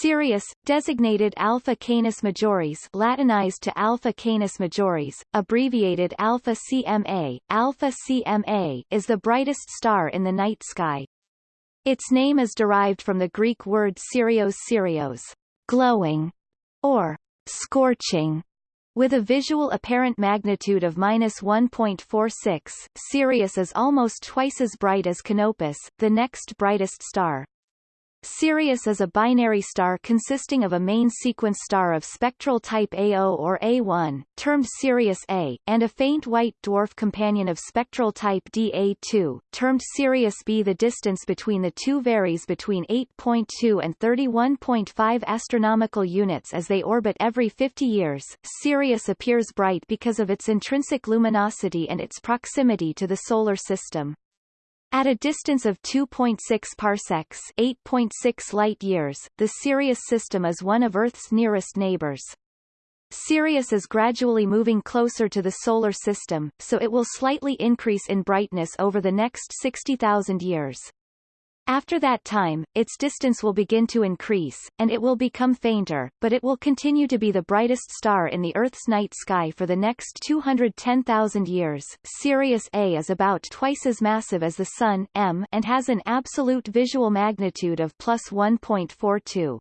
Sirius, designated Alpha Canis Majoris Latinized to Alpha Canis Majoris, abbreviated Alpha CMA, Alpha CMA is the brightest star in the night sky. Its name is derived from the Greek word Sirios Sirios, glowing, or scorching, with a visual apparent magnitude of minus 1.46, Sirius is almost twice as bright as Canopus, the next brightest star. Sirius is a binary star consisting of a main sequence star of spectral type A0 or A1, termed Sirius A, and a faint white dwarf companion of spectral type DA2, termed Sirius B. The distance between the two varies between 8.2 and 31.5 astronomical units as they orbit every 50 years. Sirius appears bright because of its intrinsic luminosity and its proximity to the Solar System. At a distance of 2.6 parsecs 8.6 light-years, the Sirius system is one of Earth's nearest neighbors. Sirius is gradually moving closer to the Solar System, so it will slightly increase in brightness over the next 60,000 years. After that time, its distance will begin to increase, and it will become fainter, but it will continue to be the brightest star in the Earth's night sky for the next 210,000 years. Sirius A is about twice as massive as the Sun M and has an absolute visual magnitude of plus 1.42.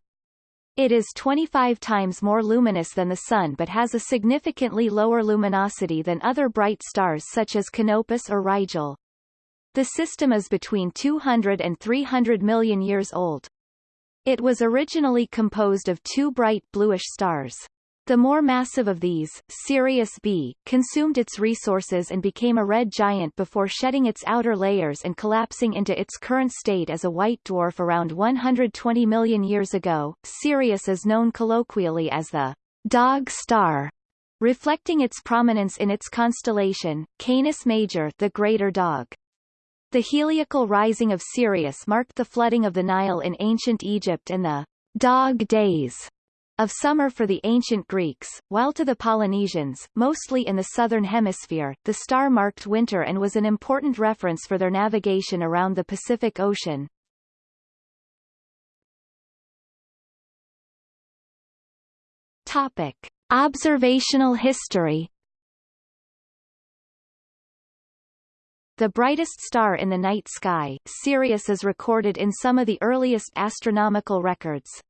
It is 25 times more luminous than the Sun but has a significantly lower luminosity than other bright stars such as Canopus or Rigel. The system is between 200 and 300 million years old. It was originally composed of two bright bluish stars. The more massive of these, Sirius B, consumed its resources and became a red giant before shedding its outer layers and collapsing into its current state as a white dwarf around 120 million years ago. Sirius is known colloquially as the dog star, reflecting its prominence in its constellation, Canis Major the greater dog. The heliacal rising of Sirius marked the flooding of the Nile in ancient Egypt and the dog days of summer for the ancient Greeks, while to the Polynesians, mostly in the southern hemisphere, the star marked winter and was an important reference for their navigation around the Pacific Ocean. Topic. Observational history The brightest star in the night sky, Sirius is recorded in some of the earliest astronomical records.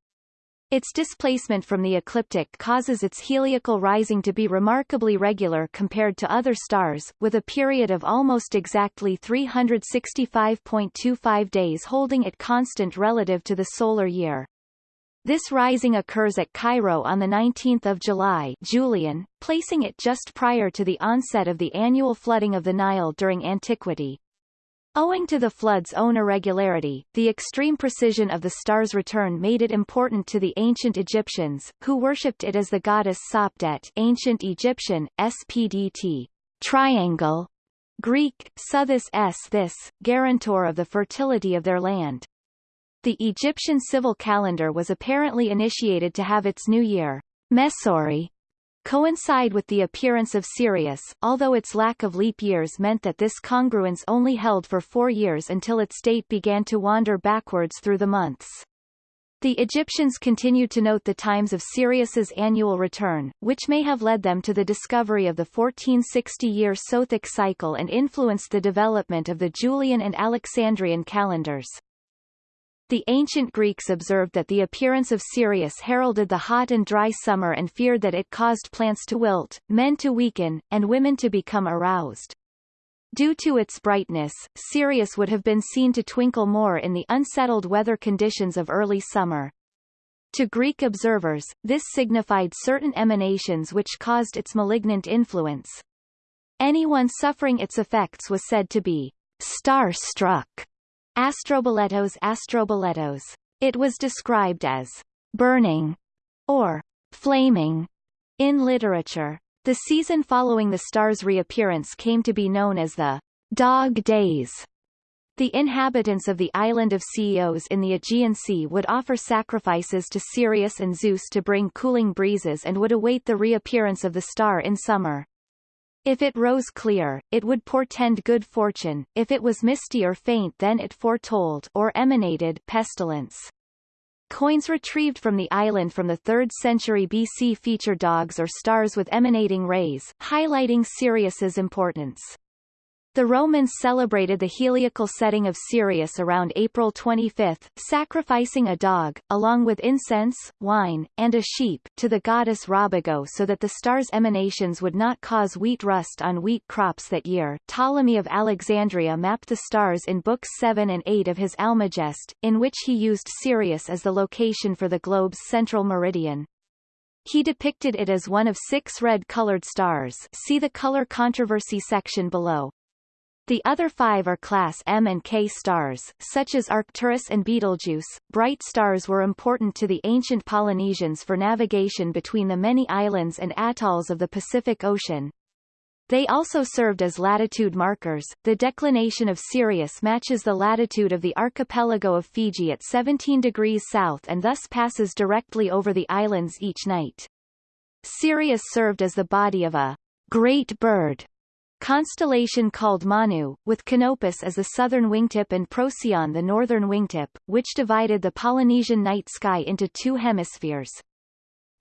Its displacement from the ecliptic causes its heliacal rising to be remarkably regular compared to other stars, with a period of almost exactly 365.25 days holding it constant relative to the solar year. This rising occurs at Cairo on 19 July Julian, placing it just prior to the onset of the annual flooding of the Nile during antiquity. Owing to the flood's own irregularity, the extreme precision of the star's return made it important to the ancient Egyptians, who worshipped it as the goddess Sopdet ancient Egyptian, Spdt, triangle, Greek, Sothis s this, guarantor of the fertility of their land. The Egyptian civil calendar was apparently initiated to have its new year, Mesori, coincide with the appearance of Sirius, although its lack of leap years meant that this congruence only held for four years until its date began to wander backwards through the months. The Egyptians continued to note the times of Sirius's annual return, which may have led them to the discovery of the 1460-year Sothic cycle and influenced the development of the Julian and Alexandrian calendars. The ancient Greeks observed that the appearance of Sirius heralded the hot and dry summer and feared that it caused plants to wilt, men to weaken, and women to become aroused. Due to its brightness, Sirius would have been seen to twinkle more in the unsettled weather conditions of early summer. To Greek observers, this signified certain emanations which caused its malignant influence. Anyone suffering its effects was said to be star-struck Astroboletos Astroboletos. It was described as burning or flaming in literature. The season following the star's reappearance came to be known as the Dog Days. The inhabitants of the island of Chios in the Aegean Sea would offer sacrifices to Sirius and Zeus to bring cooling breezes and would await the reappearance of the star in summer. If it rose clear, it would portend good fortune, if it was misty or faint then it foretold or emanated pestilence. Coins retrieved from the island from the 3rd century BC feature dogs or stars with emanating rays, highlighting Sirius's importance. The Romans celebrated the heliacal setting of Sirius around April 25, sacrificing a dog, along with incense, wine, and a sheep, to the goddess Robigo so that the star's emanations would not cause wheat rust on wheat crops that year. Ptolemy of Alexandria mapped the stars in Books 7 and 8 of his Almagest, in which he used Sirius as the location for the globe's central meridian. He depicted it as one of six red-colored stars see the color controversy section below. The other five are class M and K stars, such as Arcturus and Betelgeuse. Bright stars were important to the ancient Polynesians for navigation between the many islands and atolls of the Pacific Ocean. They also served as latitude markers. The declination of Sirius matches the latitude of the archipelago of Fiji at 17 degrees south and thus passes directly over the islands each night. Sirius served as the body of a great bird constellation called Manu, with Canopus as the southern wingtip and Procyon the northern wingtip, which divided the Polynesian night sky into two hemispheres.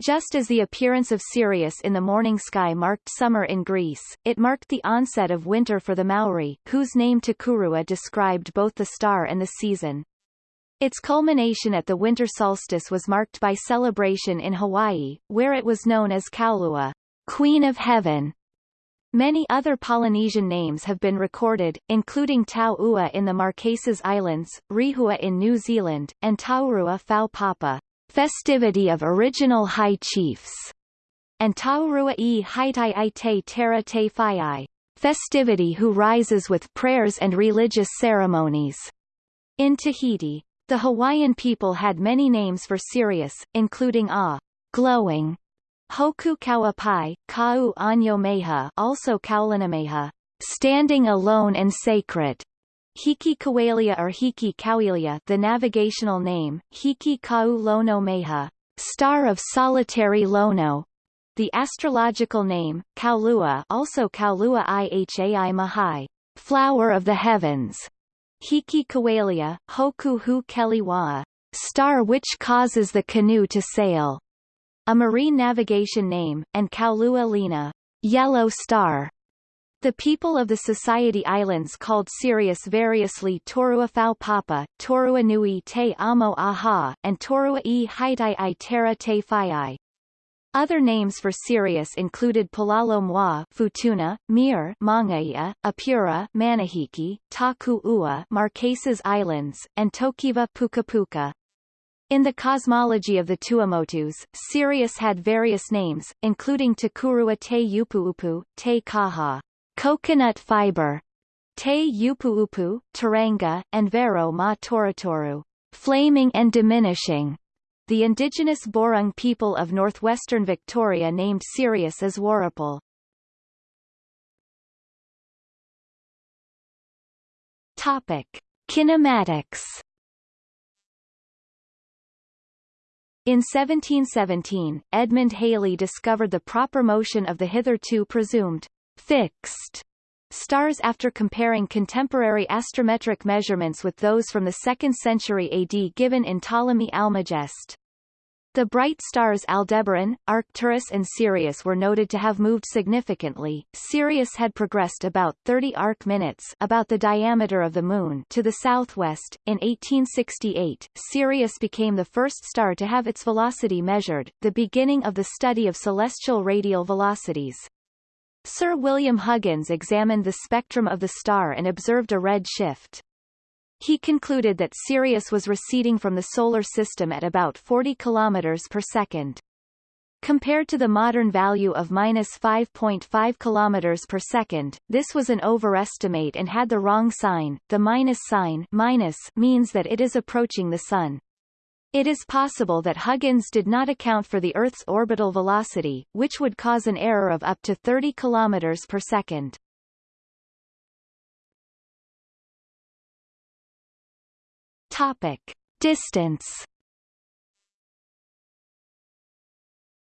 Just as the appearance of Sirius in the morning sky marked summer in Greece, it marked the onset of winter for the Maori, whose name Takurua described both the star and the season. Its culmination at the winter solstice was marked by celebration in Hawaii, where it was known as Kaulua, Queen of Heaven, Many other Polynesian names have been recorded, including Tau Ua in the Marquesas Islands, Rehua in New Zealand, and Taurua Fau Papa, festivity of original high chiefs, and Taurua e Haitai Ite Terra Te Whaiai, festivity who rises with prayers and religious ceremonies. In Tahiti, the Hawaiian people had many names for Sirius, including A, glowing, Hoku Kauapai, Kau Anyo Meha also Kaulanameha, standing alone and sacred. Hiki Kawalia or Hiki Kauilia the navigational name, Hiki Kau Lono Meha, star of solitary Lono. The astrological name, Kaulua also Kaulua Ihai Mahai, flower of the heavens. Hiki Kawalia, Hoku Hu Keliwaa, star which causes the canoe to sail a marine navigation name, and Kaulua Lina, Yellow Star. The people of the Society Islands called Sirius variously Torua Fau Papa, Torua Nui Te Amo Aha, and Torua e Haitai i Terra Te Whaiai. Other names for Sirius included Palalo Mwa, Futuna, Mir, Mangaia, Apura, Manahiki, Taku Ua, Marquesas Islands, and Tokiva Puka Puka. In the cosmology of the Tuamotus, Sirius had various names, including Takurua te Upuupu, te Kaha, coconut fiber, te Upuupu, Taranga, and Vero ma Toratoru, flaming and diminishing. The indigenous Borung people of northwestern Victoria named Sirius as Warrapul. Topic: Kinematics In 1717, Edmund Halley discovered the proper motion of the hitherto presumed fixed stars after comparing contemporary astrometric measurements with those from the 2nd century AD given in Ptolemy Almagest. The bright stars Aldebaran, Arcturus and Sirius were noted to have moved significantly. Sirius had progressed about 30 arc minutes about the diameter of the Moon to the southwest. In 1868, Sirius became the first star to have its velocity measured, the beginning of the study of celestial radial velocities. Sir William Huggins examined the spectrum of the star and observed a red shift. He concluded that Sirius was receding from the Solar System at about 40 km per second. Compared to the modern value of minus 5.5 km per second, this was an overestimate and had the wrong sign. The minus sign minus means that it is approaching the Sun. It is possible that Huggins did not account for the Earth's orbital velocity, which would cause an error of up to 30 km per second. Topic: Distance.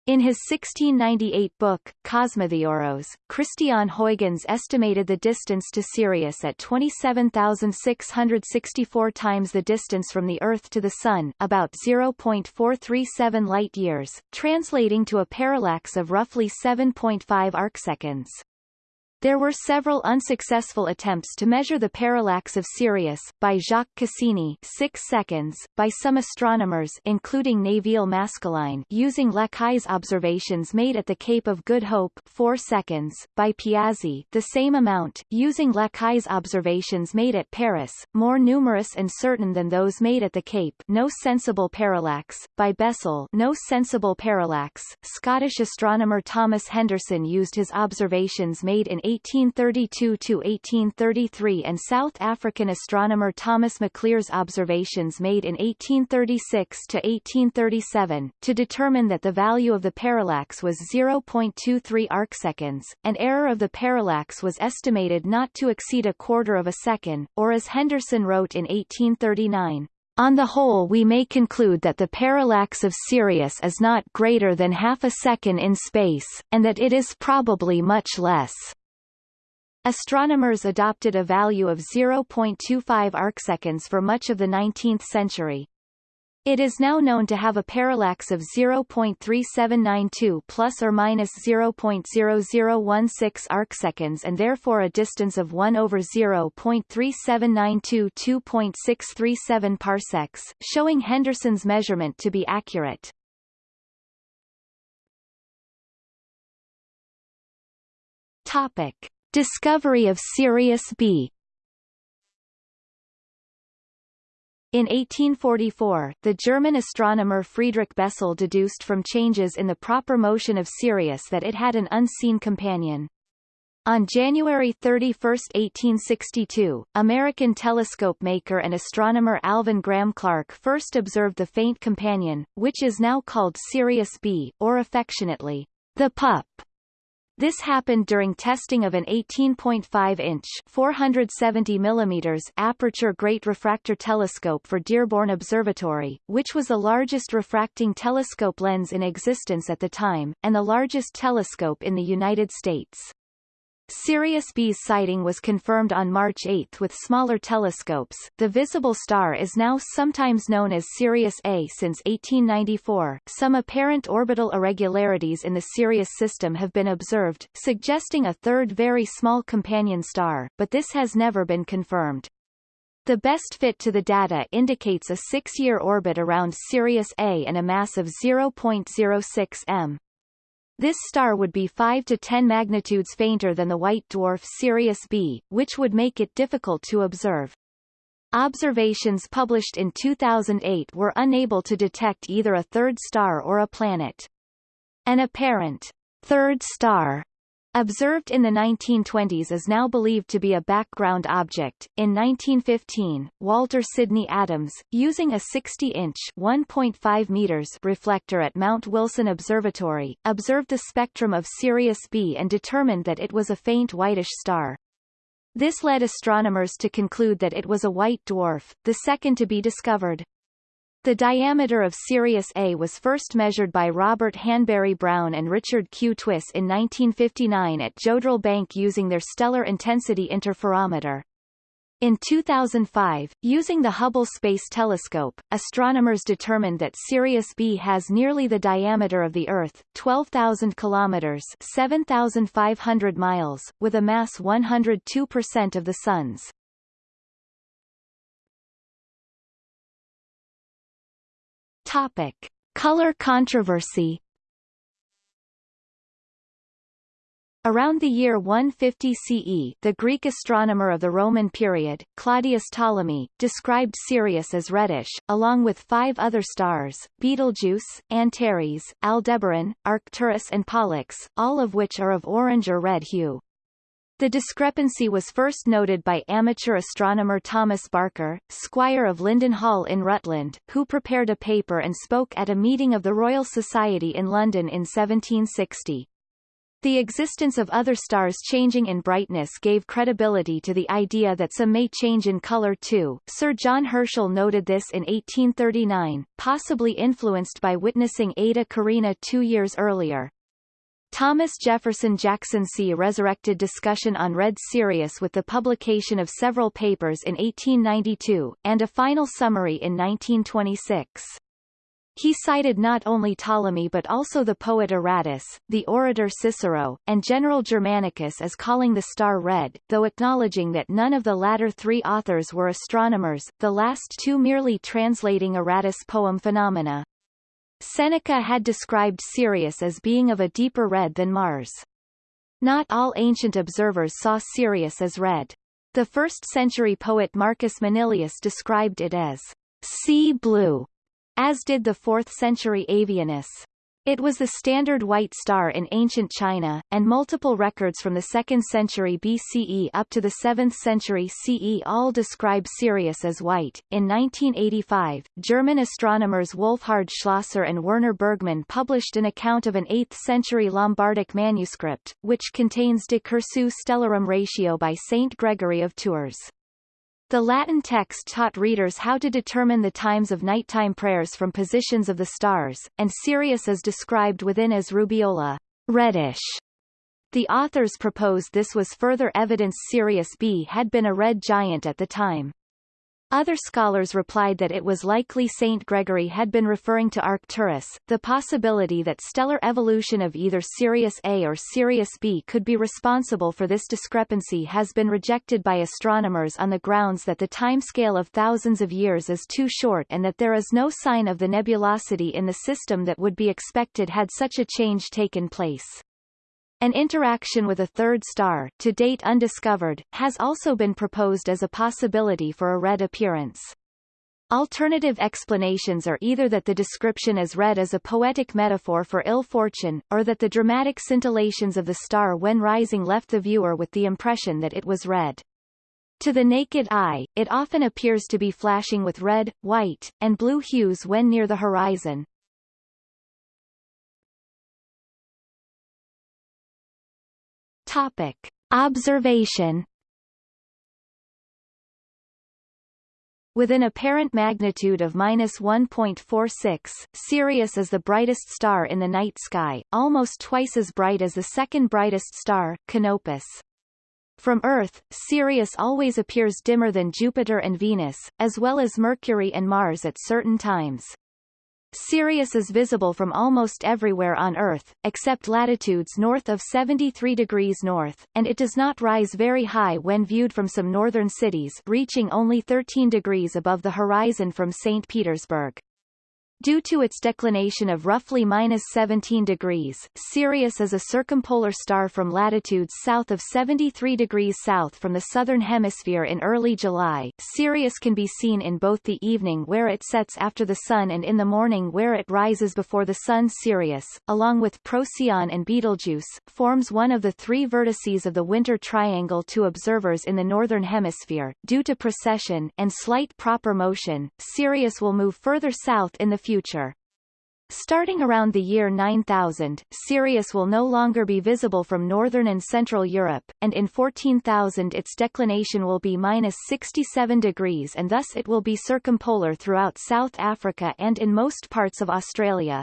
In his 1698 book, Cosmotheoros, Christiaan Huygens estimated the distance to Sirius at 27,664 times the distance from the Earth to the Sun about 0.437 light-years, translating to a parallax of roughly 7.5 arcseconds. There were several unsuccessful attempts to measure the parallax of Sirius, by Jacques Cassini 6 seconds, by some astronomers including Nevil Maskelyne using Lacaille's observations made at the Cape of Good Hope 4 seconds, by Piazzi the same amount, using Lacaille's observations made at Paris, more numerous and certain than those made at the Cape no sensible parallax, by Bessel no sensible parallax. Scottish astronomer Thomas Henderson used his observations made in 1832–1833 and South African astronomer Thomas Maclear's observations made in 1836–1837, to determine that the value of the parallax was 0.23 arcseconds, and error of the parallax was estimated not to exceed a quarter of a second, or as Henderson wrote in 1839, on the whole we may conclude that the parallax of Sirius is not greater than half a second in space, and that it is probably much less. Astronomers adopted a value of 0.25 arcseconds for much of the 19th century. It is now known to have a parallax of 0.3792 plus or minus 0.0016 arcseconds and therefore a distance of 1 over 0.3792 2.637 parsecs, showing Henderson's measurement to be accurate. Topic: Discovery of Sirius B In 1844, the German astronomer Friedrich Bessel deduced from changes in the proper motion of Sirius that it had an unseen companion. On January 31, 1862, American telescope maker and astronomer Alvan Graham Clark first observed the faint companion, which is now called Sirius B, or affectionately, the pup. This happened during testing of an 18.5-inch (470 mm) aperture Great Refractor Telescope for Dearborn Observatory, which was the largest refracting telescope lens in existence at the time, and the largest telescope in the United States. Sirius B's sighting was confirmed on March 8 with smaller telescopes. The visible star is now sometimes known as Sirius A since 1894. Some apparent orbital irregularities in the Sirius system have been observed, suggesting a third very small companion star, but this has never been confirmed. The best fit to the data indicates a six-year orbit around Sirius A and a mass of 0.06 m. This star would be 5 to 10 magnitudes fainter than the white dwarf Sirius B, which would make it difficult to observe. Observations published in 2008 were unable to detect either a third star or a planet. An apparent third star observed in the 1920s is now believed to be a background object. In 1915, Walter Sidney Adams, using a 60-inch (1.5 meters) reflector at Mount Wilson Observatory, observed the spectrum of Sirius B and determined that it was a faint whitish star. This led astronomers to conclude that it was a white dwarf, the second to be discovered. The diameter of Sirius A was first measured by Robert Hanbury Brown and Richard Q. Twiss in 1959 at Jodrell Bank using their stellar intensity interferometer. In 2005, using the Hubble Space Telescope, astronomers determined that Sirius B has nearly the diameter of the Earth, 12,000 kilometers (7,500 miles), with a mass 102% of the Sun's. Topic: Color controversy. Around the year 150 CE, the Greek astronomer of the Roman period, Claudius Ptolemy, described Sirius as reddish, along with five other stars, Betelgeuse, Antares, Aldebaran, Arcturus and Pollux, all of which are of orange or red hue. The discrepancy was first noted by amateur astronomer Thomas Barker, squire of Lyndon Hall in Rutland, who prepared a paper and spoke at a meeting of the Royal Society in London in 1760. The existence of other stars changing in brightness gave credibility to the idea that some may change in color too. Sir John Herschel noted this in 1839, possibly influenced by witnessing Eta Carinae two years earlier. Thomas Jefferson Jackson See resurrected discussion on red Sirius with the publication of several papers in 1892, and a final summary in 1926. He cited not only Ptolemy but also the poet Aratus, the orator Cicero, and General Germanicus as calling the star red, though acknowledging that none of the latter three authors were astronomers, the last two merely translating Aratus' poem Phaenomena. Seneca had described Sirius as being of a deeper red than Mars. Not all ancient observers saw Sirius as red. The first-century poet Marcus Manilius described it as sea blue, as did the 4th-century Avienus. It was the standard white star in ancient China, and multiple records from the 2nd century BCE up to the 7th century CE all describe Sirius as white. In 1985, German astronomers Wolfhard Schlosser and Werner Bergmann published an account of an 8th century Lombardic manuscript, which contains De Cursu Stellarum Ratio by Saint Gregory of Tours. The Latin text taught readers how to determine the times of nighttime prayers from positions of the stars, and Sirius is described within as rubeola reddish. The authors proposed this was further evidence Sirius B had been a red giant at the time. Other scholars replied that it was likely Saint Gregory had been referring to Arcturus. The possibility that stellar evolution of either Sirius A or Sirius B could be responsible for this discrepancy has been rejected by astronomers on the grounds that the timescale of thousands of years is too short and that there is no sign of the nebulosity in the system that would be expected had such a change taken place. An interaction with a third star, to date undiscovered, has also been proposed as a possibility for a red appearance. Alternative explanations are either that the description as red is a poetic metaphor for ill fortune, or that the dramatic scintillations of the star when rising left the viewer with the impression that it was red. To the naked eye, it often appears to be flashing with red, white, and blue hues when near the horizon, Topic. Observation With an apparent magnitude of minus 1.46, Sirius is the brightest star in the night sky, almost twice as bright as the second brightest star, Canopus. From Earth, Sirius always appears dimmer than Jupiter and Venus, as well as Mercury and Mars at certain times. Sirius is visible from almost everywhere on Earth, except latitudes north of 73 degrees north, and it does not rise very high when viewed from some northern cities reaching only 13 degrees above the horizon from St. Petersburg. Due to its declination of roughly minus 17 degrees, Sirius is a circumpolar star from latitudes south of 73 degrees south from the southern hemisphere in early July. Sirius can be seen in both the evening where it sets after the sun and in the morning where it rises before the sun. Sirius, along with Procyon and Betelgeuse, forms one of the three vertices of the winter triangle to observers in the northern hemisphere. Due to precession and slight proper motion, Sirius will move further south in the future. Starting around the year 9000, Sirius will no longer be visible from northern and central Europe, and in 14000 its declination will be minus 67 degrees and thus it will be circumpolar throughout South Africa and in most parts of Australia.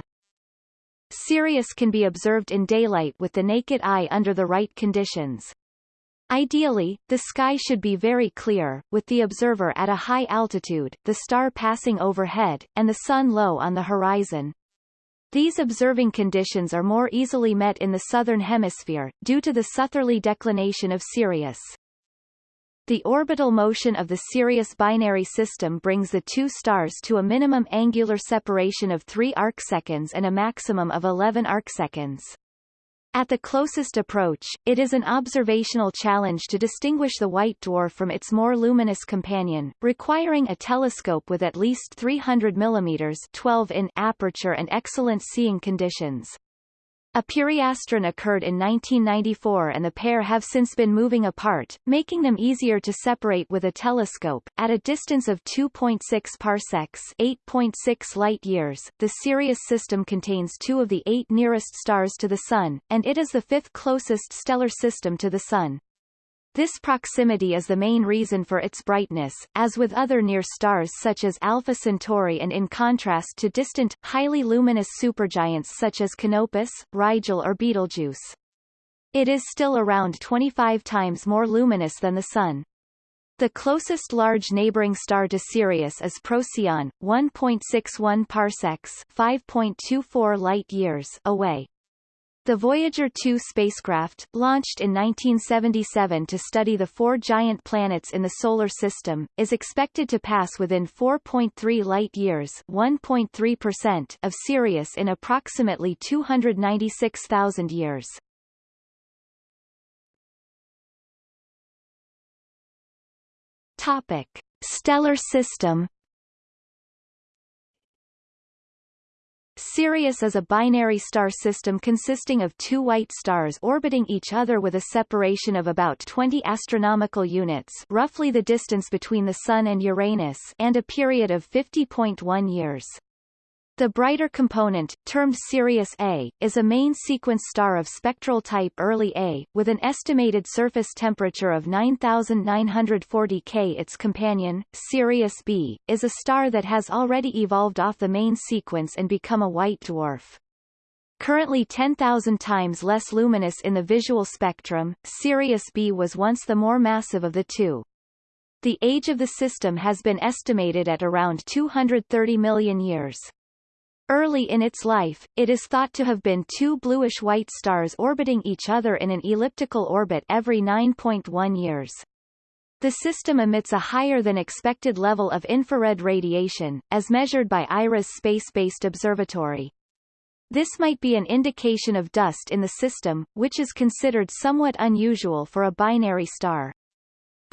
Sirius can be observed in daylight with the naked eye under the right conditions. Ideally, the sky should be very clear, with the observer at a high altitude, the star passing overhead, and the sun low on the horizon. These observing conditions are more easily met in the southern hemisphere, due to the southerly declination of Sirius. The orbital motion of the Sirius binary system brings the two stars to a minimum angular separation of 3 arcseconds and a maximum of 11 arcseconds. At the closest approach, it is an observational challenge to distinguish the white dwarf from its more luminous companion, requiring a telescope with at least 300 mm 12 in aperture and excellent seeing conditions. A periastron occurred in 1994 and the pair have since been moving apart, making them easier to separate with a telescope. At a distance of 2.6 parsecs 8.6 light-years, the Sirius system contains two of the eight nearest stars to the Sun, and it is the fifth closest stellar system to the Sun. This proximity is the main reason for its brightness, as with other near stars such as Alpha Centauri and in contrast to distant, highly luminous supergiants such as Canopus, Rigel or Betelgeuse. It is still around 25 times more luminous than the Sun. The closest large neighboring star to Sirius is Procyon, 1.61 parsecs 5.24 light-years away. The Voyager 2 spacecraft, launched in 1977 to study the four giant planets in the Solar System, is expected to pass within 4.3 light-years of Sirius in approximately 296,000 years. Topic. Stellar system Sirius is a binary star system consisting of two white stars orbiting each other with a separation of about 20 astronomical units roughly the distance between the Sun and Uranus and a period of 50.1 years. The brighter component, termed Sirius A, is a main sequence star of spectral type early A, with an estimated surface temperature of 9940 K. Its companion, Sirius B, is a star that has already evolved off the main sequence and become a white dwarf. Currently 10,000 times less luminous in the visual spectrum, Sirius B was once the more massive of the two. The age of the system has been estimated at around 230 million years. Early in its life, it is thought to have been two bluish-white stars orbiting each other in an elliptical orbit every 9.1 years. The system emits a higher than expected level of infrared radiation, as measured by IRAS space-based observatory. This might be an indication of dust in the system, which is considered somewhat unusual for a binary star.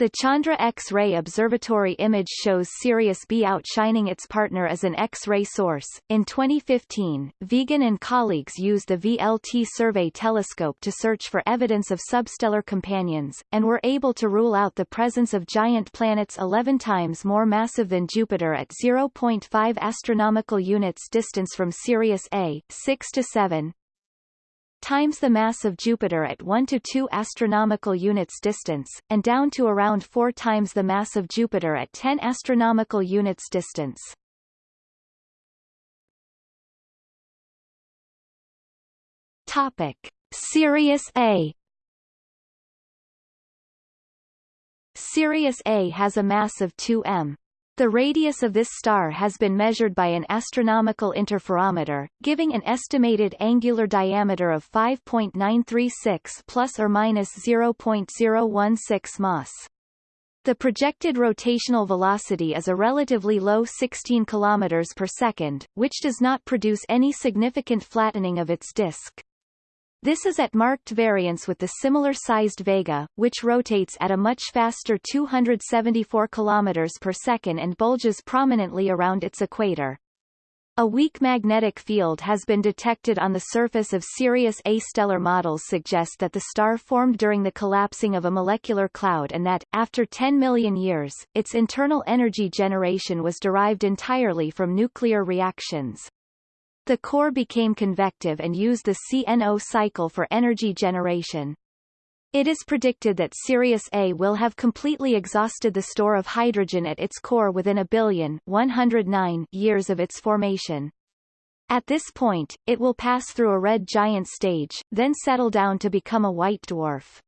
The Chandra X-ray Observatory image shows Sirius B outshining its partner as an X-ray source. In 2015, Vigan and colleagues used the VLT Survey telescope to search for evidence of substellar companions, and were able to rule out the presence of giant planets 11 times more massive than Jupiter at 0.5 astronomical units distance from Sirius A, 6 to 7, times the mass of Jupiter at 1 to 2 astronomical units distance, and down to around 4 times the mass of Jupiter at 10 astronomical units distance. Topic: Sirius A Sirius A has a mass of 2 m. The radius of this star has been measured by an astronomical interferometer, giving an estimated angular diameter of 5.936 plus or minus 0.016 mas. The projected rotational velocity is a relatively low 16 km per second, which does not produce any significant flattening of its disk. This is at marked variance with the similar-sized Vega, which rotates at a much faster 274 km per second and bulges prominently around its equator. A weak magnetic field has been detected on the surface of Sirius A. Stellar models suggest that the star formed during the collapsing of a molecular cloud and that, after 10 million years, its internal energy generation was derived entirely from nuclear reactions. The core became convective and used the CNO cycle for energy generation. It is predicted that Sirius A will have completely exhausted the store of hydrogen at its core within a billion 109 years of its formation. At this point, it will pass through a red giant stage, then settle down to become a white dwarf.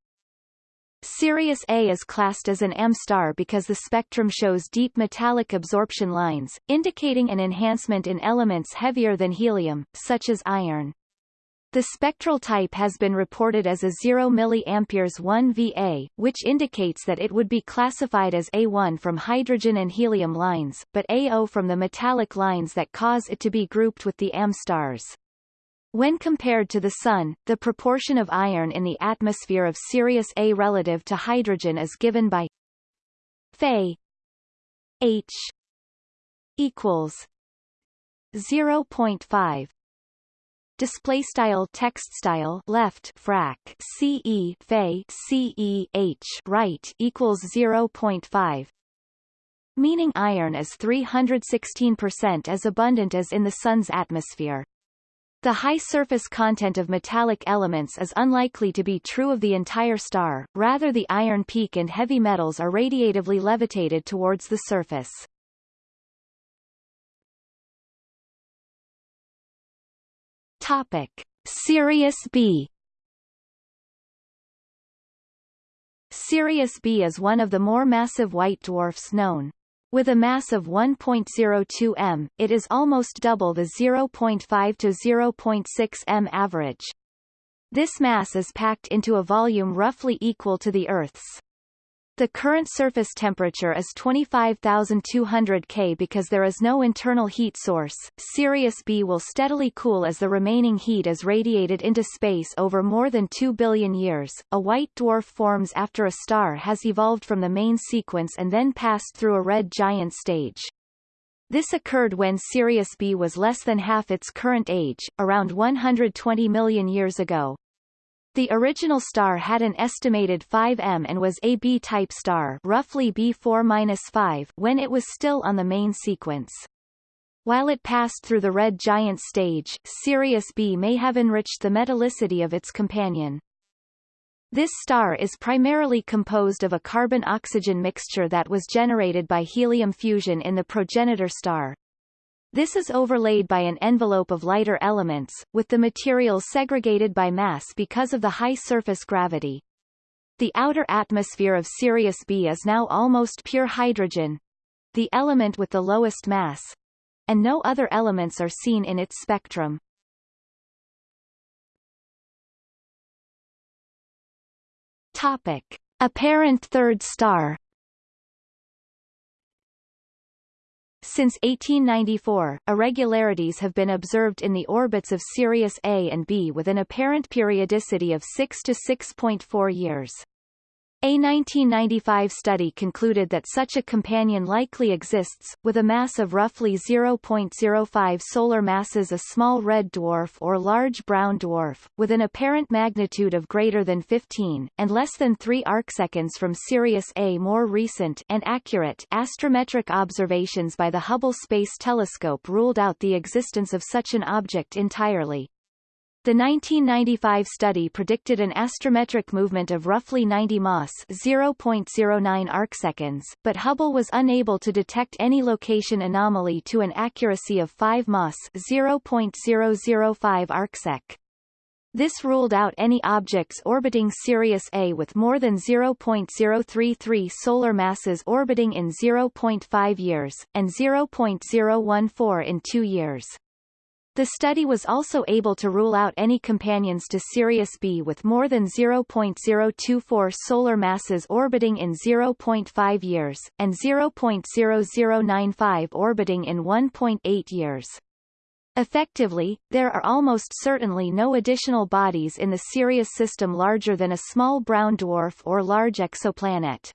Sirius A is classed as an M-star because the spectrum shows deep metallic absorption lines, indicating an enhancement in elements heavier than helium, such as iron. The spectral type has been reported as a 0 mA 1 Va, which indicates that it would be classified as A1 from hydrogen and helium lines, but AO from the metallic lines that cause it to be grouped with the AM stars. When compared to the Sun, the proportion of iron in the atmosphere of Sirius A relative to hydrogen is given by Fe H equals 0.5 display style text style left frac ce fe ce h right equals 0.5 meaning iron is 316% as abundant as in the sun's atmosphere the high surface content of metallic elements is unlikely to be true of the entire star, rather the iron peak and heavy metals are radiatively levitated towards the surface. Topic: Sirius B. Sirius B is one of the more massive white dwarfs known. With a mass of 1.02 m, it is almost double the 0.5 to 0.6 m average. This mass is packed into a volume roughly equal to the Earth's. The current surface temperature is 25,200 K because there is no internal heat source. Sirius B will steadily cool as the remaining heat is radiated into space over more than 2 billion years. A white dwarf forms after a star has evolved from the main sequence and then passed through a red giant stage. This occurred when Sirius B was less than half its current age, around 120 million years ago. The original star had an estimated 5M and was a B-type star roughly B4-5 when it was still on the main sequence. While it passed through the red giant stage, Sirius B may have enriched the metallicity of its companion. This star is primarily composed of a carbon-oxygen mixture that was generated by helium fusion in the progenitor star. This is overlaid by an envelope of lighter elements, with the materials segregated by mass because of the high surface gravity. The outer atmosphere of Sirius B is now almost pure hydrogen, the element with the lowest mass, and no other elements are seen in its spectrum. Topic. Apparent third star Since 1894, irregularities have been observed in the orbits of Sirius A and B with an apparent periodicity of 6 to 6.4 years. A 1995 study concluded that such a companion likely exists, with a mass of roughly 0.05 solar masses a small red dwarf or large brown dwarf, with an apparent magnitude of greater than 15, and less than 3 arcseconds from Sirius A. More recent and accurate astrometric observations by the Hubble Space Telescope ruled out the existence of such an object entirely. The 1995 study predicted an astrometric movement of roughly 90 mas 0.09 arcseconds, but Hubble was unable to detect any location anomaly to an accuracy of 5 mas 0.005 arcsec. This ruled out any objects orbiting Sirius A with more than 0.033 solar masses orbiting in 0.5 years, and 0.014 in 2 years. The study was also able to rule out any companions to Sirius B with more than 0.024 solar masses orbiting in 0.5 years, and 0.0095 orbiting in 1.8 years. Effectively, there are almost certainly no additional bodies in the Sirius system larger than a small brown dwarf or large exoplanet.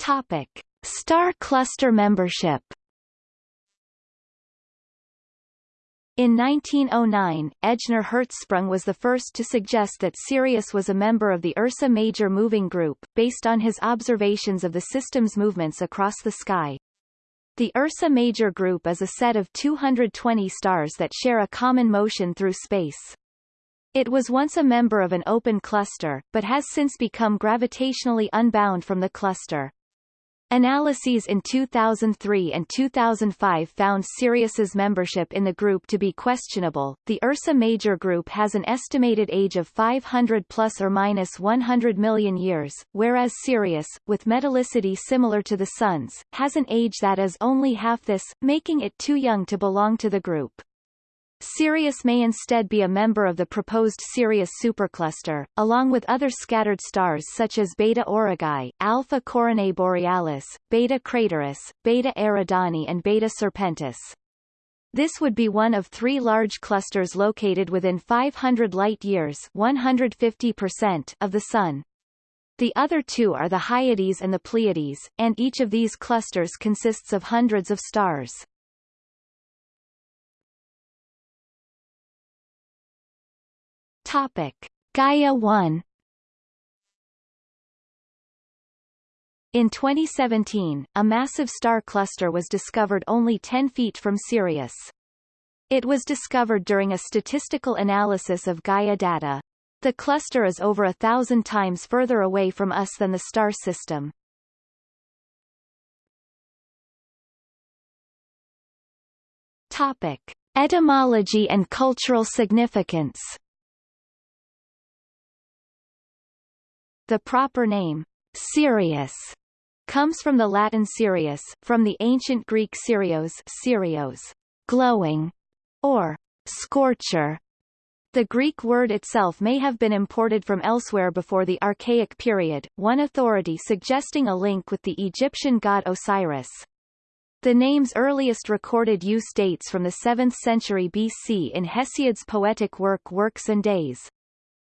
Topic. Star Cluster membership In 1909, Ejnar Hertzsprung was the first to suggest that Sirius was a member of the Ursa Major Moving Group, based on his observations of the system's movements across the sky. The Ursa Major Group is a set of 220 stars that share a common motion through space. It was once a member of an open cluster, but has since become gravitationally unbound from the cluster. Analyses in 2003 and 2005 found Sirius's membership in the group to be questionable. The Ursa Major group has an estimated age of 500 plus or minus 100 million years, whereas Sirius, with metallicity similar to the Sun's, has an age that is only half this, making it too young to belong to the group. Sirius may instead be a member of the proposed Sirius supercluster, along with other scattered stars such as Beta Aurigae, Alpha Coronae Borealis, Beta Crateris, Beta Eridani and Beta Serpentis. This would be one of three large clusters located within 500 light-years 150% of the Sun. The other two are the Hyades and the Pleiades, and each of these clusters consists of hundreds of stars. Topic: Gaia 1 In 2017, a massive star cluster was discovered only 10 feet from Sirius. It was discovered during a statistical analysis of Gaia data. The cluster is over a thousand times further away from us than the star system. Topic. Etymology and cultural significance The proper name, Sirius, comes from the Latin Sirius, from the ancient Greek Sirios, Sirios, glowing, or scorcher. The Greek word itself may have been imported from elsewhere before the Archaic period, one authority suggesting a link with the Egyptian god Osiris. The name's earliest recorded use dates from the 7th century BC in Hesiod's poetic work Works and Days.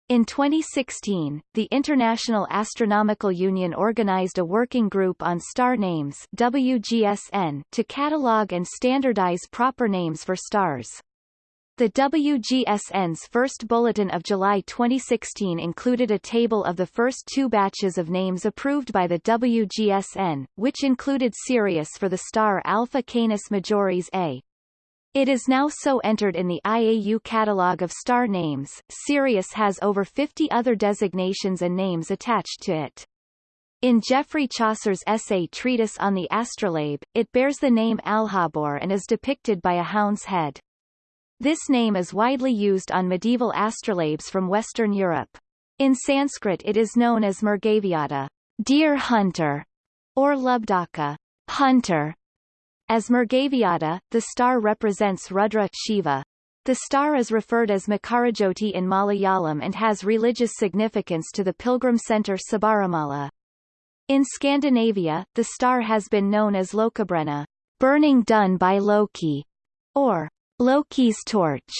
In 2016, the International Astronomical Union organized a working group on star names WGSN to catalog and standardize proper names for stars. The WGSN's first bulletin of July 2016 included a table of the first two batches of names approved by the WGSN, which included Sirius for the star Alpha Canis Majoris A. It is now so entered in the IAU catalogue of star names. Sirius has over 50 other designations and names attached to it. In Geoffrey Chaucer's essay Treatise on the Astrolabe, it bears the name Alhabor and is depicted by a hound's head. This name is widely used on medieval astrolabes from Western Europe. In Sanskrit it is known as Mrgavyata, deer hunter, or Lubdaka, hunter, as Mrgavyata, the star represents Rudra Shiva. The star is referred as Makarajoti in Malayalam and has religious significance to the pilgrim center Sabarimala. In Scandinavia, the star has been known as Lokabrenna, burning done by Loki, or Loki's torch.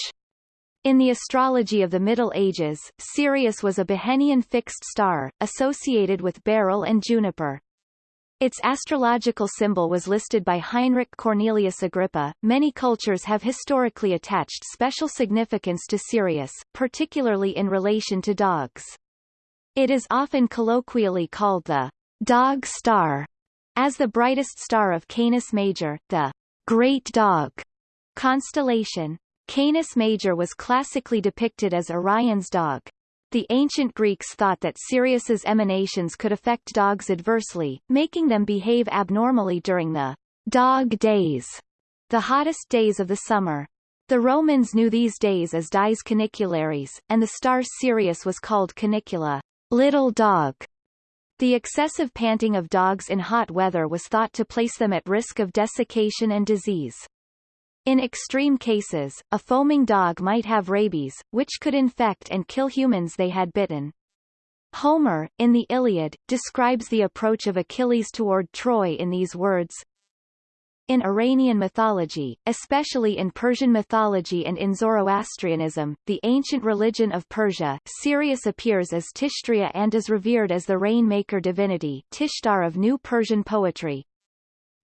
In the astrology of the Middle Ages, Sirius was a Behenian fixed star, associated with beryl and juniper. Its astrological symbol was listed by Heinrich Cornelius Agrippa. Many cultures have historically attached special significance to Sirius, particularly in relation to dogs. It is often colloquially called the dog star, as the brightest star of Canis Major, the Great Dog constellation. Canis Major was classically depicted as Orion's dog, the ancient Greeks thought that Sirius's emanations could affect dogs adversely, making them behave abnormally during the dog days, the hottest days of the summer. The Romans knew these days as dies caniculares, and the star Sirius was called canicula, little dog. The excessive panting of dogs in hot weather was thought to place them at risk of desiccation and disease. In extreme cases, a foaming dog might have rabies, which could infect and kill humans they had bitten. Homer, in the Iliad, describes the approach of Achilles toward Troy in these words, in Iranian mythology, especially in Persian mythology and in Zoroastrianism, the ancient religion of Persia, Sirius appears as Tishtrya and is revered as the rainmaker divinity Tishtar of New Persian poetry.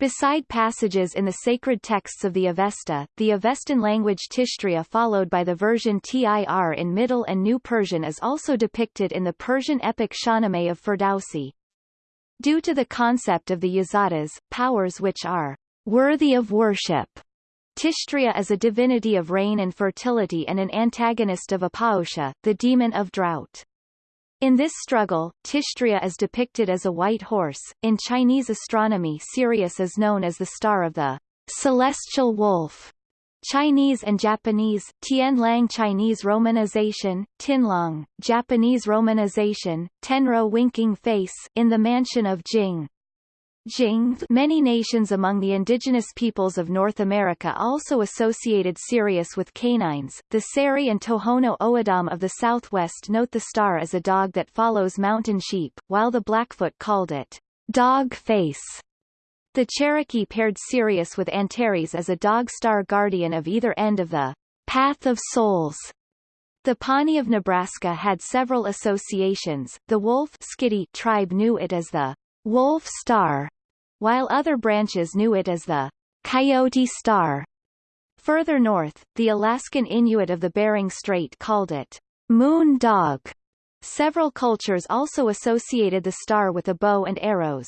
Beside passages in the sacred texts of the Avesta, the Avestan language Tishtrya followed by the version Tir in Middle and New Persian is also depicted in the Persian epic Shahnameh of Ferdowsi. Due to the concept of the Yazatas, powers which are worthy of worship, Tishtrya is a divinity of rain and fertility and an antagonist of Apaosha, the demon of drought. In this struggle, Tishtrya is depicted as a white horse. In Chinese astronomy Sirius is known as the star of the celestial wolf. Chinese and Japanese, Tianlang Chinese romanization, Tinlong, Japanese romanization, Tenro winking face in the mansion of Jing. Many nations among the indigenous peoples of North America also associated Sirius with canines. The Seri and Tohono O'odham of the southwest note the star as a dog that follows mountain sheep, while the Blackfoot called it dog face. The Cherokee paired Sirius with Antares as a dog star guardian of either end of the path of souls The Pawnee of Nebraska had several associations. The Wolf Skidi tribe knew it as the Wolf Star, while other branches knew it as the Coyote Star. Further north, the Alaskan Inuit of the Bering Strait called it Moon Dog. Several cultures also associated the star with a bow and arrows.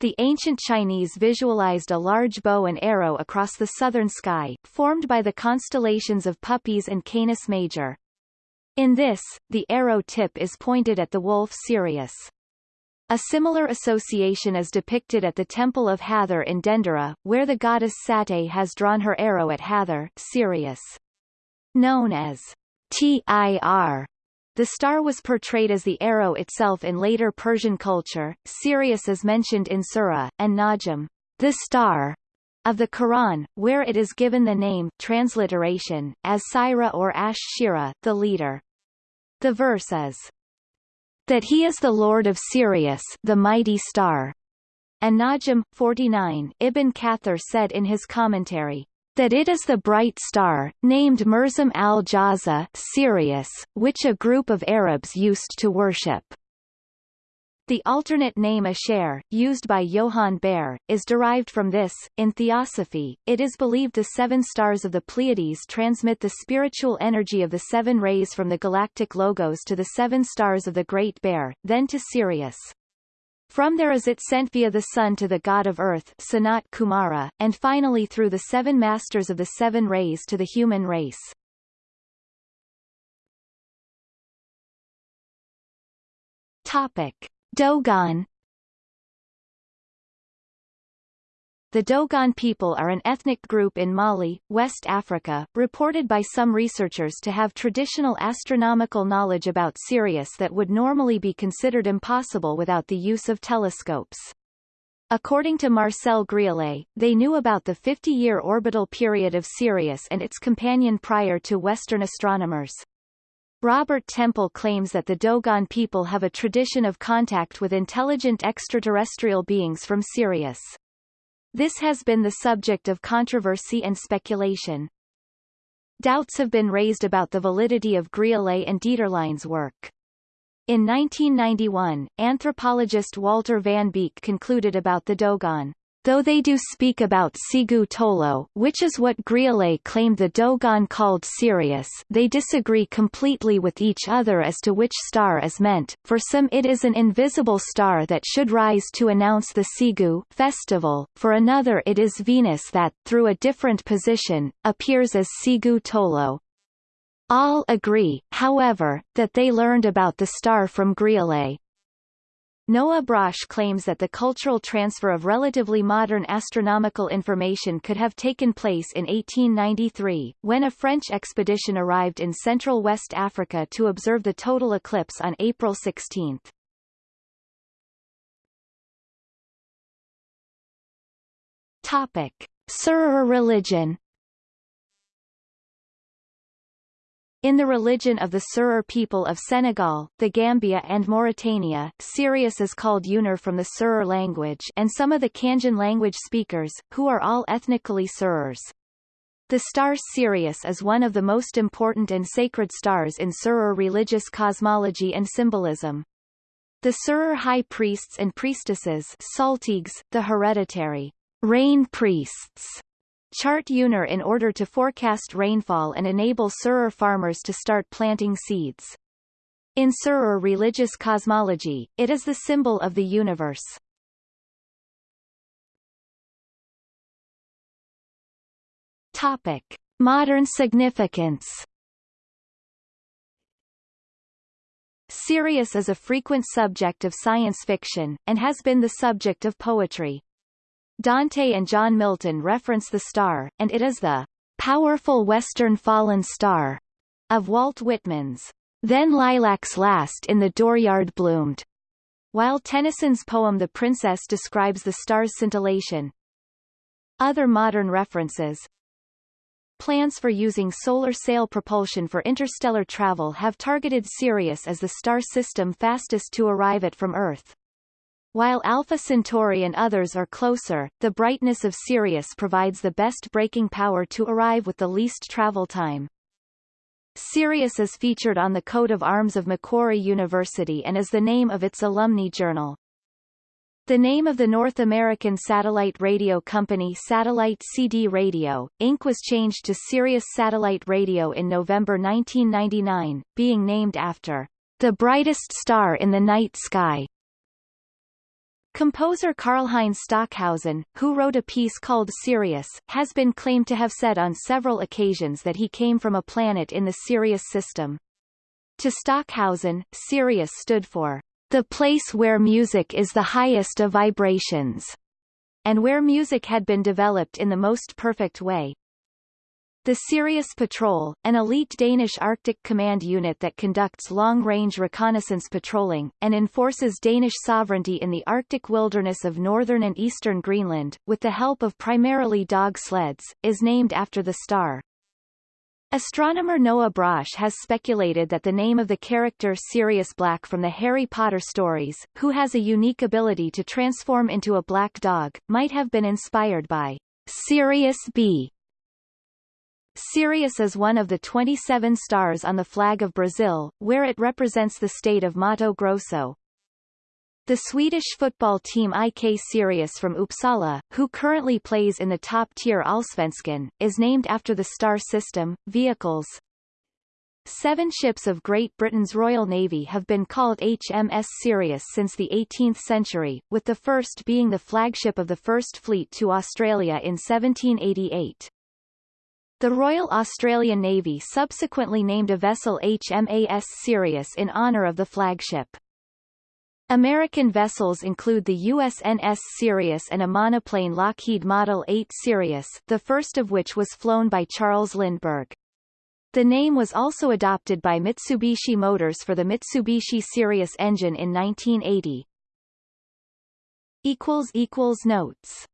The ancient Chinese visualized a large bow and arrow across the southern sky, formed by the constellations of Puppis and Canis Major. In this, the arrow tip is pointed at the wolf Sirius. A similar association is depicted at the Temple of Hathor in Dendera, where the goddess Sate has drawn her arrow at Hathor Sirius. Known as Tir, the star was portrayed as the arrow itself in later Persian culture. Sirius is mentioned in Surah, and Najm, the star, of the Quran, where it is given the name transliteration, as Syrah or Ash-Shira, the leader. The verse is, that he is the Lord of Sirius the mighty star. And Najm, 49, Ibn Kathir said in his commentary, that it is the bright star, named Merzam al-Jaza Sirius, which a group of Arabs used to worship. The alternate name Asher, used by Johann Bayer, is derived from this. In Theosophy, it is believed the seven stars of the Pleiades transmit the spiritual energy of the seven rays from the galactic logos to the seven stars of the Great Bear, then to Sirius. From there is it sent via the sun to the god of earth Sanat Kumara, and finally through the seven masters of the seven rays to the human race. Topic. Dogon The Dogon people are an ethnic group in Mali, West Africa, reported by some researchers to have traditional astronomical knowledge about Sirius that would normally be considered impossible without the use of telescopes. According to Marcel Griaule, they knew about the 50-year orbital period of Sirius and its companion prior to Western astronomers. Robert Temple claims that the Dogon people have a tradition of contact with intelligent extraterrestrial beings from Sirius. This has been the subject of controversy and speculation. Doubts have been raised about the validity of Griaule and Dieterlen's work. In 1991, anthropologist Walter Van Beek concluded about the Dogon. Though they do speak about Sigu Tolo which is what Griaule claimed the Dogon called Sirius they disagree completely with each other as to which star is meant, for some it is an invisible star that should rise to announce the Sigu festival, for another it is Venus that, through a different position, appears as Sigu Tolo. All agree, however, that they learned about the star from Griaule. Noah Brosh claims that the cultural transfer of relatively modern astronomical information could have taken place in 1893, when a French expedition arrived in central West Africa to observe the total eclipse on April 16. Topic. Serer religion In the religion of the Serer people of Senegal, the Gambia and Mauritania, Sirius is called Yoonir from the Serer language and some of the Cangin language speakers, who are all ethnically Serers. The star Sirius is one of the most important and sacred stars in Serer religious cosmology and symbolism. The Serer high priests and priestesses Saltigues, the hereditary rain priests, Chart Yoonir in order to forecast rainfall and enable Serer farmers to start planting seeds. In Serer religious cosmology, it is the symbol of the universe. Topic. Modern significance Sirius is a frequent subject of science fiction, and has been the subject of poetry. Dante and John Milton reference the star, and it is the powerful western fallen star of Walt Whitman's When lilacs last in the dooryard bloomed, while Tennyson's poem The Princess describes the star's scintillation. Other modern references Plans for using solar sail propulsion for interstellar travel have targeted Sirius as the star system fastest to arrive at from Earth. While Alpha Centauri and others are closer, the brightness of Sirius provides the best braking power to arrive with the least travel time. Sirius is featured on the coat of arms of Macquarie University and is the name of its alumni journal. The name of the North American satellite radio company Satellite CD Radio, Inc. was changed to Sirius Satellite Radio in November 1999, being named after the brightest star in the night sky. Composer Karlheinz Stockhausen, who wrote a piece called Sirius, has been claimed to have said on several occasions that he came from a planet in the Sirius system. To Stockhausen, Sirius stood for the place where music is the highest of vibrations, and where music had been developed in the most perfect way. The Sirius Patrol, an elite Danish Arctic command unit that conducts long-range reconnaissance patrolling, and enforces Danish sovereignty in the Arctic wilderness of northern and eastern Greenland, with the help of primarily dog sleds, is named after the star. Astronomer Noah Brosh has speculated that the name of the character Sirius Black from the Harry Potter stories, who has a unique ability to transform into a black dog, might have been inspired by Sirius B. Sirius is one of the 27 stars on the flag of Brazil, where it represents the state of Mato Grosso. The Swedish football team IK Sirius from Uppsala, who currently plays in the top-tier Allsvenskan, is named after the star system. Vehicles Seven ships of Great Britain's Royal Navy have been called HMS Sirius since the 18th century, with the first being the flagship of the First Fleet to Australia in 1788. The Royal Australian Navy subsequently named a vessel HMAS Sirius in honour of the flagship. American vessels include the USNS Sirius and a monoplane Lockheed Model 8 Sirius, the first of which was flown by Charles Lindbergh. The name was also adopted by Mitsubishi Motors for the Mitsubishi Sirius engine in 1980. Notes